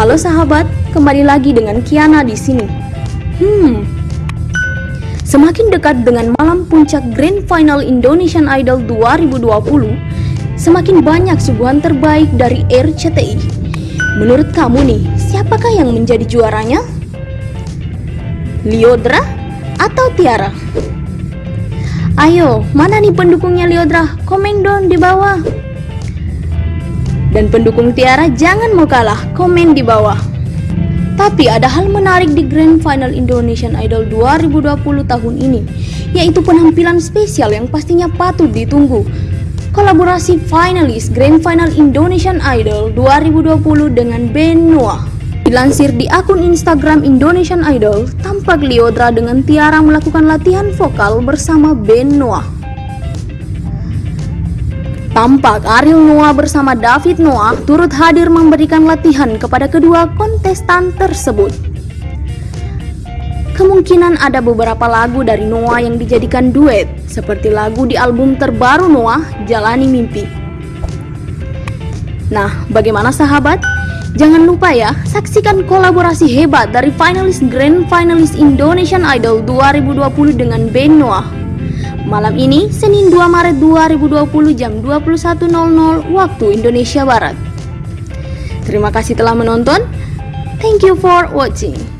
Halo sahabat, kembali lagi dengan Kiana di sini. Hmm, semakin dekat dengan malam puncak Grand Final Indonesian Idol 2020, semakin banyak suguhan terbaik dari RCTI. Menurut kamu nih, siapakah yang menjadi juaranya? Liodra atau Tiara? Ayo, mana nih pendukungnya Liodra? Komen dong di bawah. Dan pendukung Tiara jangan mau kalah, komen di bawah. Tapi ada hal menarik di Grand Final Indonesian Idol 2020 tahun ini, yaitu penampilan spesial yang pastinya patut ditunggu. Kolaborasi finalis Grand Final Indonesian Idol 2020 dengan band Noah. Dilansir di akun Instagram Indonesian Idol, tampak Liodra dengan Tiara melakukan latihan vokal bersama band Noah. Tampak Ariel Noah bersama David Noah turut hadir memberikan latihan kepada kedua kontestan tersebut. Kemungkinan ada beberapa lagu dari Noah yang dijadikan duet, seperti lagu di album terbaru Noah, Jalani Mimpi. Nah, bagaimana sahabat? Jangan lupa ya, saksikan kolaborasi hebat dari finalis Grand Finalis Indonesian Idol 2020 dengan band Noah. Malam ini, Senin 2 Maret 2020 jam 21.00 waktu Indonesia Barat. Terima kasih telah menonton. Thank you for watching.